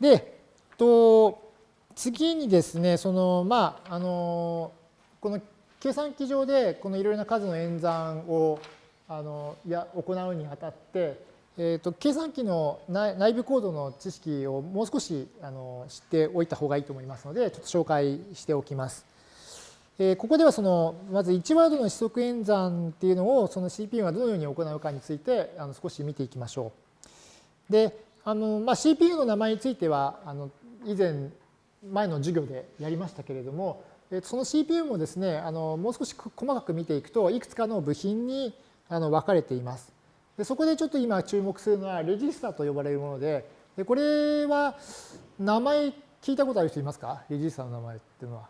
で、と次にですね、その、まあ、あの、この計算機上でこのいろいろな数の演算をあのや行うにあたって、えーと、計算機の内部コードの知識をもう少しあの知っておいた方がいいと思いますので、ちょっと紹介しておきます。えー、ここではそのまず1ワードの指則演算っていうのをその CPU がどのように行うかについてあの少し見ていきましょう。で、あのまあ、CPU の名前についてはあの以前前の授業でやりましたけれども、その CPU もですね、あのもう少し細かく見ていくといくつかの部品にあの分かれています。でそこでちょっと今注目するのはレジスタと呼ばれるもので、でこれは名前聞いたことある人いますか？レジスタの名前っていうのは。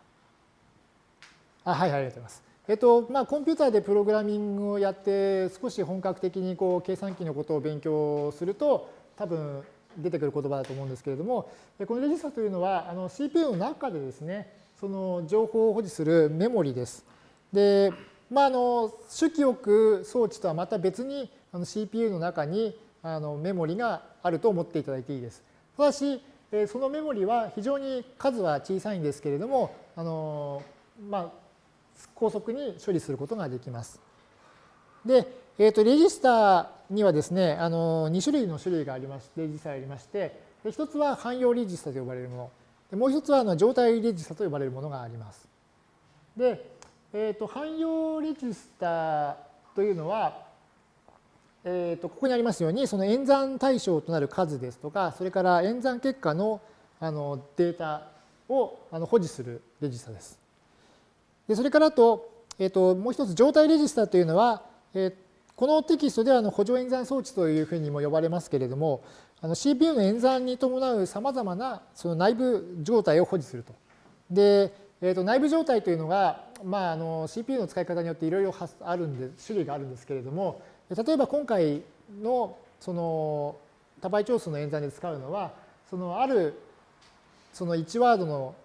あはい、はい、ありがとうございます。えっと、まあ、コンピューターでプログラミングをやって、少し本格的にこう計算機のことを勉強すると、多分出てくる言葉だと思うんですけれども、このレジスタというのは、あの CPU の中でですね、その情報を保持するメモリです。で、まあ、あの主記憶装置とはまた別にあの CPU の中にあのメモリがあると思っていただいていいです。ただし、そのメモリは非常に数は小さいんですけれども、あのまあ、高速に処理することができます。で、えー、とレジスタにはですね、あの2種類の種類がありまして、レジスタがありまして、一つは汎用レジスタと呼ばれるもの。もう一つはあの状態レジスタと呼ばれるものがあります。で、えー、と汎用レジスタというのは、えー、とここにありますように、その演算対象となる数ですとか、それから演算結果のあのデータをあの保持するレジスタです。でそれからと、えー、ともう一つ状態レジスタというのは、えー、このテキストではの補助演算装置というふうにも呼ばれますけれども、の CPU の演算に伴うさまざまなその内部状態を保持すると。で、えー、と内部状態というのが、まあ、あの CPU の使い方によっていろいろあるんで種類があるんですけれども例えば今回のその多倍長数の演算で使うのはそのあるその1ワードの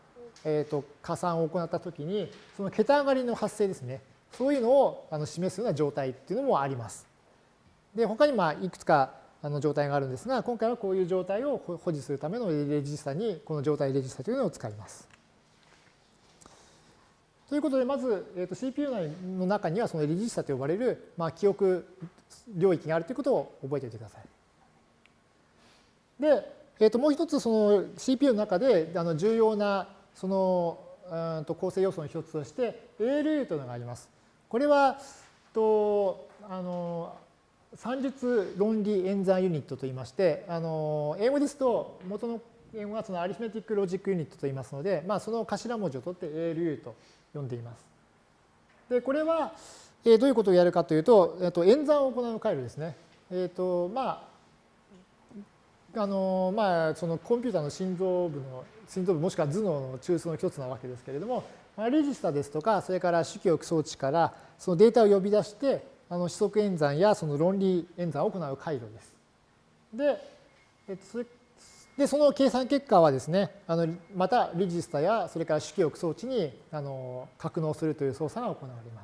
えー、と加算を行ったときに、その桁上がりの発生ですね。そういうのをあの示すような状態っていうのもあります。で、他にまあいくつかあの状態があるんですが、今回はこういう状態を保持するためのレジスタに、この状態レジスタというのを使います。ということで、まず、えー、と CPU 内の中にはそのレジスタと呼ばれる、まあ、記憶領域があるということを覚えておいてください。で、えー、ともう一つその CPU の中であの重要なそのうんと構成要素の一つとして ALU というのがあります。これはとあの算術論理演算ユニットといいましてあの英語ですと元の英語はそのアリスメティックロジックユニットと言いますので、まあ、その頭文字を取って ALU と呼んでいます。でこれは、えどういうことをやるかというと、えっと、演算を行う回路ですね。えっ、とまああのまあ、そのコンピューターの心臓部の心臓部もしくは頭脳の中枢の一つなわけですけれども、レジスタですとか、それから主記憶装置からそのデータを呼び出して、あの指則演算やその論理演算を行う回路です。で、えっと、そでその計算結果はですね、あのまたレジスタやそれから主記憶装置にあの格納するという操作が行われま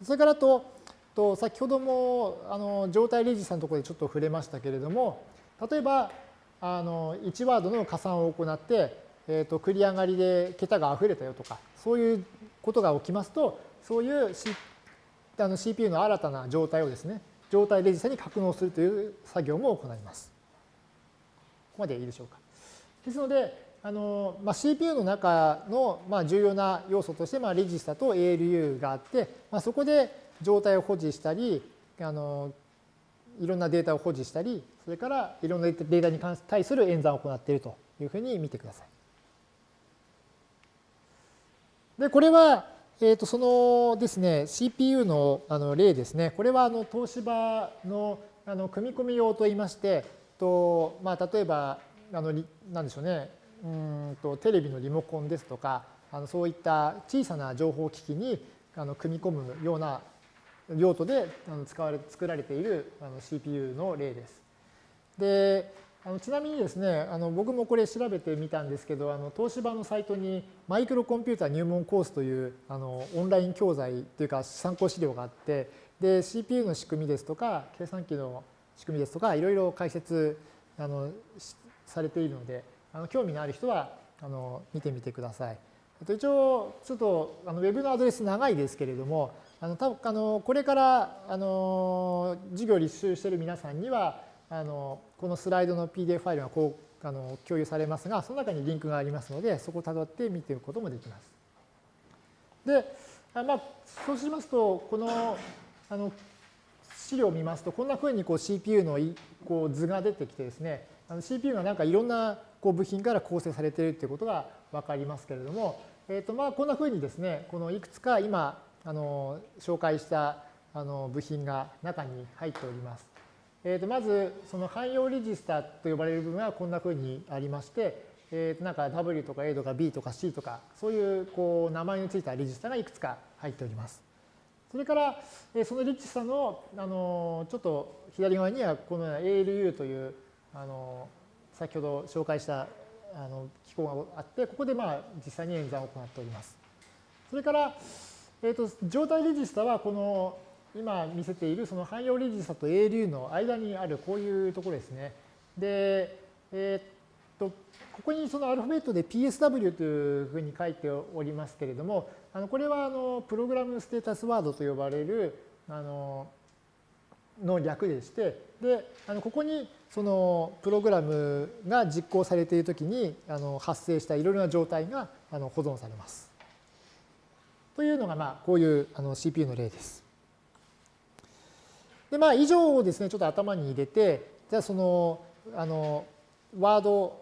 す。それからと、と先ほどもあの状態レジスタのところでちょっと触れましたけれども、例えばあの1ワードの加算を行って、えー、と繰り上がりで桁が溢れたよとか、そういうことが起きますと、そういう、C、あの CPU の新たな状態をですね、状態レジスタに格納するという作業も行います。ここまでいいでしょうか。ですので、あのまあ、CPU の中のまあ重要な要素として、まあ、レジスタと ALU があって、まあ、そこで状態を保持したり、あのいろんなデータを保持したり、それからいろんなデータに対する演算を行っているというふうに見てください。で、これは、えー、とそのですね、CPU のあの例ですね。これはあの東芝のあの組み込み用といいまして、とまあ、例えば、あのなんでしょうね、うんとテレビのリモコンですとか、あのそういった小さな情報機器にあの組み込むような用途であの使われ作られているあの CPU の例です。であのちなみにですね、あの僕もこれ調べてみたんですけど、あの東芝のサイトにマイクロコンピュータ入門コースというあのオンライン教材というか参考資料があって、で CPU の仕組みですとか、計算機の仕組みですとか、いろいろ解説あのされているので、あの興味のある人はあの見てみてください。と一応、ちょっとあのウェブのアドレス長いですけれども、あの多分あのこれからあの授業を履修している皆さんには、あのこのスライドの PDF ファイルがこうあの共有されますが、その中にリンクがありますので、そこをたどって見ていくこともできます。で、あまあ、そうしますと、このあの資料を見ますと、こんなふうにこう CPU のこう図が出てきてですね、CPU がなんかいろんなこう部品から構成されているということが分かりますけれども、えー、とまあこんなふうにですね、このいくつか今あの紹介したあの部品が中に入っております。えー、とまずその汎用レジスタと呼ばれる部分はこんなふうにありまして、えー、となんか W とか A とか B とか C とかそういうこう名前についたレジスタがいくつか入っております。それから、えそのレジスタのあのちょっと左側にはこのような ALU というあの先ほど紹介したあの機構があって、ここでまあ実際に演算を行っております。それから、えー、と状態レジスタはこの今見せているその汎用レジスタと ALU の間にあるこういうところですね。で、えっ、と、ここにそのアルファベットで PSW というふうに書いておりますけれども、あのこれはあのプログラムステータスワードと呼ばれるあのの略でして、で、あのここにそのプログラムが実行されているときにあの発生したいろいろな状態があの保存されます。というのが、まあ、こういうあの CPU の例です。で、まあ、以上をですね、ちょっと頭に入れて、じゃあその、あの、ワード、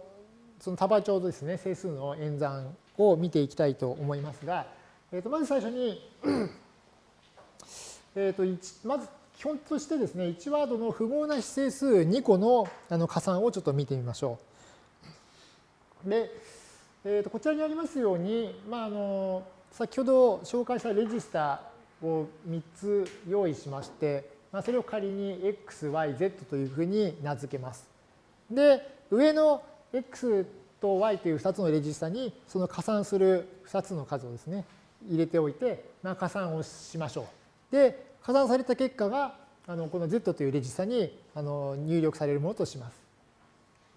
その多倍帳ですね、整数の演算を見ていきたいと思いますが、えー、とまず最初に えっとまず基本としてですね、1ワードの符号な指整数2個のあの加算をちょっと見てみましょう。で、えー、とこちらにありますように、まあ、あの先ほど紹介したレジスタを3つ用意しまして、まあ、それを仮に x, y, z というふうに名付けます。で、上の x と y という2つのレジスタにその加算する2つの数をですね、入れておいて、まあ、加算をしましょう。で、加算された結果が、あのこの Z というレジスタにあの入力されるものとします。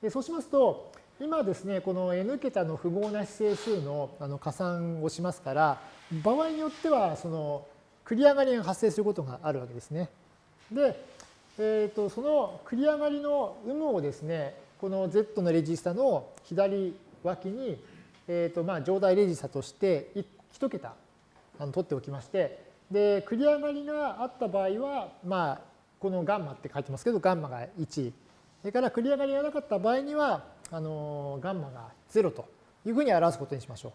でそうしますと、今ですね、この n 桁の符号な指整数のあの加算をしますから、場合によっては、その繰り上がりが発生することがあるわけですね。で、えー、とその繰り上がりの有無をですね、この Z のレジスタの左脇に、えーとまあ、上代レジスタとして1桁あの取っておきまして、で、繰り上がりがあった場合は、まあ、このガンマって書いてますけど、ガンマが1。それから繰り上がりがなかった場合には、あのガンマが0というふうに表すことにしましょう。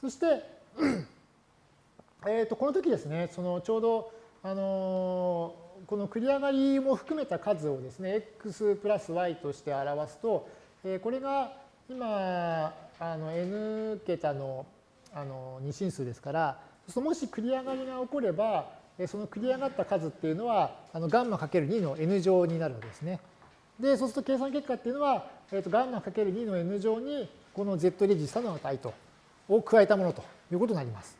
そして、えー、とこの時ですね、そのちょうど、あのこの繰り上がりも含めた数をですね、x プラス y として表すと、えこれが今、あの n 桁のあの二進数ですから、そもし繰り上がりが起これば、その繰り上がった数っていうのは、あのガンマかける2の n 乗になるわけですね。で、そうすると計算結果っていうのは、えー、とガンマかける2の n 乗に、この z レジスタの値と、を加えたものということになります。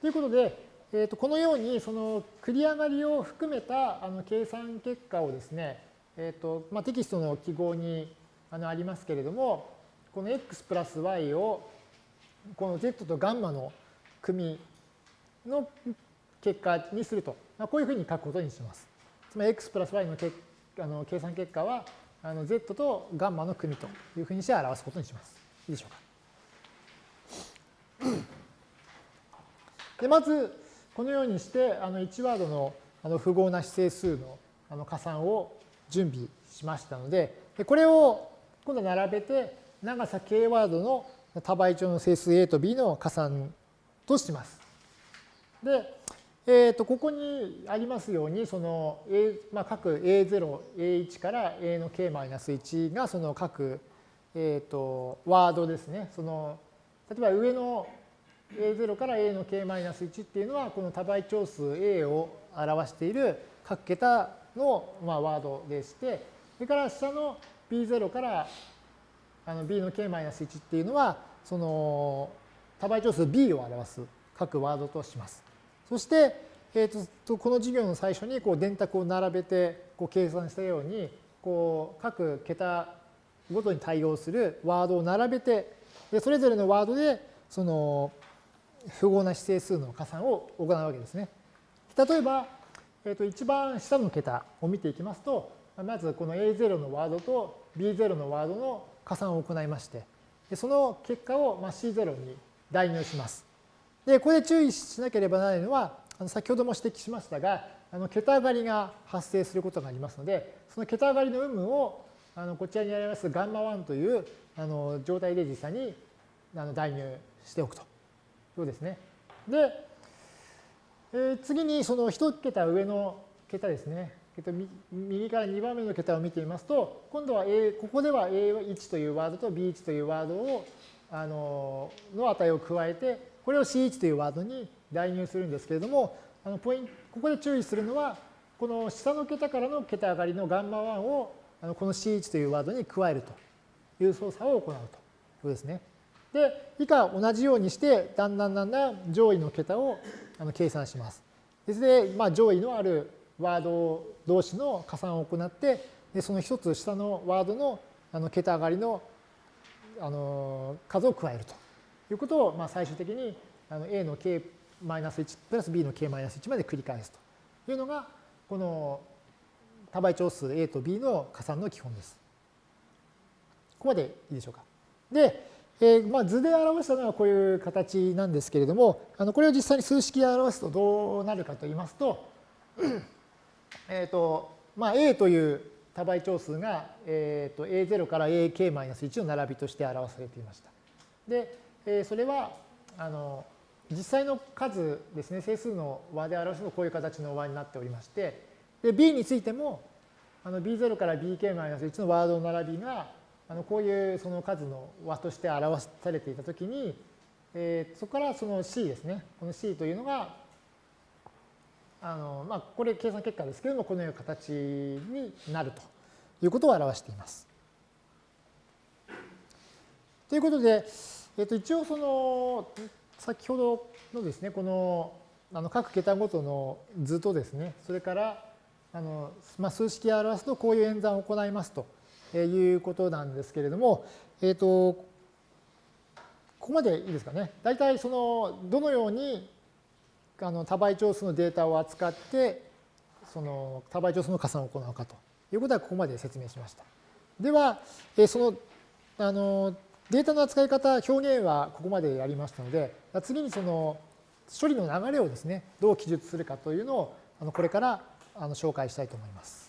ということで、えー、とこのように、その繰り上がりを含めたあの計算結果をですね、えーとまあ、テキストの記号にあのありますけれども、この x プラス y をこの z とガンマの組の結果にすると、まあ、こういうふうに書くことにします。つまり x プラス y のけあの計算結果はあの z とガンマの組というふうにして表すことにします。いいでしょうか。でまずこのようにしてあの1ワードのあの符号な指整数のあの加算を準備しましたのでこれを今度並べて長さ k ワードの多倍調の整数 a と b の加算とします。で、えー、とここにありますようにその、A まあ、各 A0、A1 から A の K-1 がその各、えー、とワードですね。その例えば上の A0 から A の K-1 っていうのはこの多倍長数 A を表している各桁のまあワードでして、それから下の B0 からあの B の K-1 っていうのはその多倍長数 B を表す各ワードとします。そして、えーと、この授業の最初にこう電卓を並べてこう計算したようにこう各桁ごとに対応するワードを並べて、でそれぞれのワードでその符号な指定数の加算を行うわけですね。例えば、えー、と一番下の桁を見ていきますと、まずこの A0 のワードと B0 のワードの加算を行いまして、その結果を C0 に代入します。で、これで注意しなければならないのは、あの先ほども指摘しましたが、あの桁上がりが発生することがありますので、その桁上がりの有無をあのこちらにありますガンマ1というあの状態で実際にあの代入しておくというですね。で、えー、次にその1桁上の桁ですね。右から2番目の桁を見てみますと、今度は A、ここでは A1 というワードと B1 というワードを、あの、の値を加えて、これを C1 というワードに代入するんですけれども、あのポインここで注意するのは、この下の桁からの桁上がりのガンマ1をあのこの C1 というワードに加えるという操作を行うということですね。で、以下同じようにして、だんだんだんだん上位の桁をあの計算します。ですので、まあ、上位のあるワード同士の加算を行って、でその一つ下のワードのあの桁上がりのあの数を加えるということを、まあ、最終的にあの A の k-1 プラス B の k-1 まで繰り返すというのが、この多倍長数 A と B の加算の基本です。ここまでいいでしょうか。で、えー、まあ図で表したのはこういう形なんですけれども、あのこれを実際に数式で表すとどうなるかと言いますと、えっと、まあ A という多倍長数が、えー、と A0 から AK-1 の並びとして表されていました。で、えー、それはあの実際の数ですね、整数の和で表すとこういう形の和になっておりまして、で B についてもあの B0 から BK-1 のワードの並びがあのこういうその数の和として表されていたときに、えー、そこからその C ですね、この C というのが、あのまあ、これ計算結果ですけれども、このような形になるということを表しています。ということで、えー、と一応その先ほどのですね、このあの各桁ごとの図とですね、それからあの、まあ、数式を表すとこういう演算を行いますということなんですけれども、えっ、ー、と、ここまでいいですかね。大体その、どのようにあの多倍長数のデータを扱って、その多倍長数の加算を行うかということはここまで説明しました。では、えその、あの、データの扱い方、表現はここまでやりましたので、次にその処理の流れをですね、どう記述するかというのを、あのこれからあの紹介したいと思います。